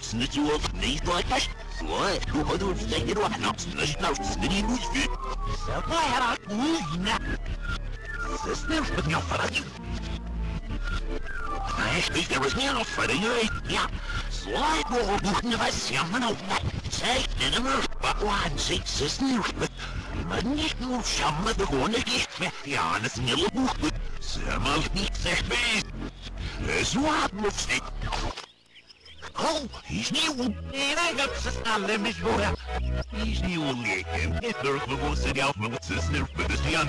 Snitchwolf niet like What? Hoe hadden we het hier wat nou? Snitch nou snitty moes fit. Zelf maar haar moes na. Sister, wat nou voor je? Hij spreekt er was niet al voor je. Ja. Slide ball moeten we samen op. Zeg, in een mur. Wat waan zich sister. Maar niet nu samen de gewone gift. Ja, dat is een hele boek. Samen niet zeg beest. Zo had moet ik. Oh, he's new. Nega przestale myśl wora. He's new liekiem. Nie tylko głosy miał, bo cisnę w pedestrian.